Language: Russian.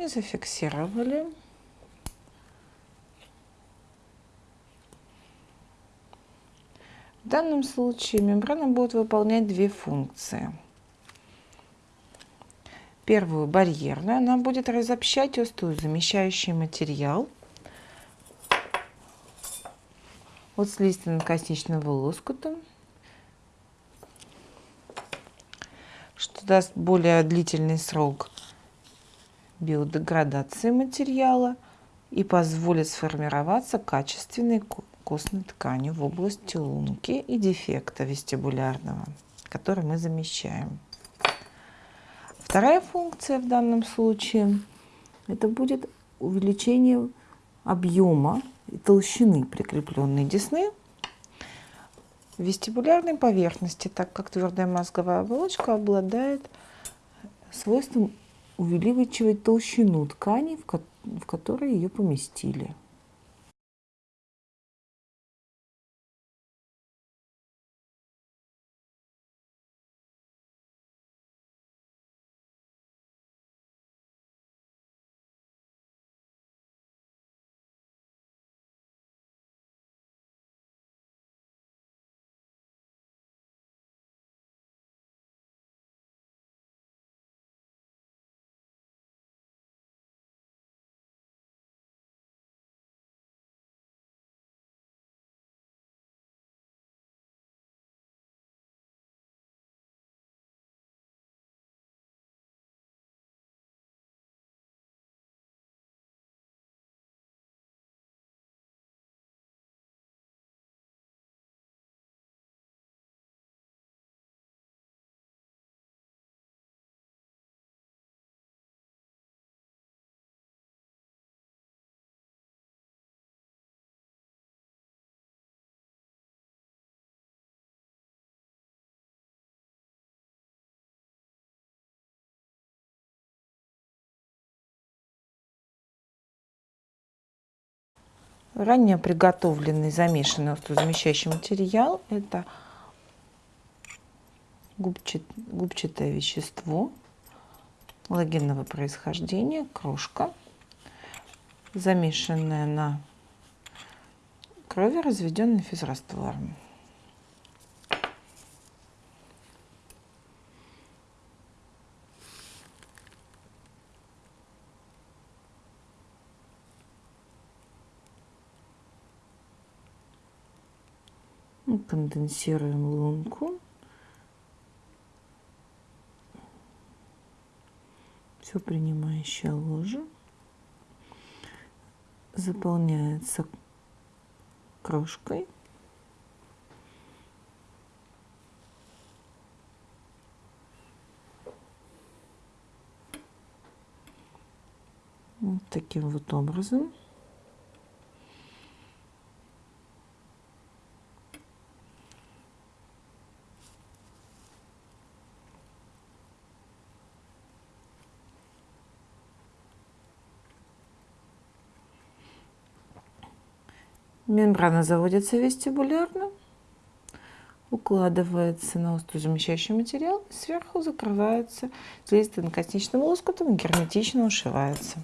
и зафиксировали. В данном случае мембрана будет выполнять две функции. Первую барьерную, она будет разобщать замещающий материал от слизистно-косничного лоскута, что даст более длительный срок биодеградации материала и позволит сформироваться качественной костной ткани в области лунки и дефекта вестибулярного, который мы замещаем. Вторая функция в данном случае это будет увеличение объема и толщины прикрепленной десны вестибулярной поверхности, так как твердая мозговая оболочка обладает свойством увеличивать толщину ткани, в которые ее поместили. Ранее приготовленный замешанный острозамещающий материал – это губчат, губчатое вещество логинного происхождения, крошка, замешанная на крови, разведенной физраствором. Конденсируем лунку. Все принимающая ложа заполняется крошкой. Вот таким вот образом. Мембрана заводится вестибулярно, укладывается на острозамещающий материал, сверху закрывается слизистым косничным лоскутом и герметично ушивается.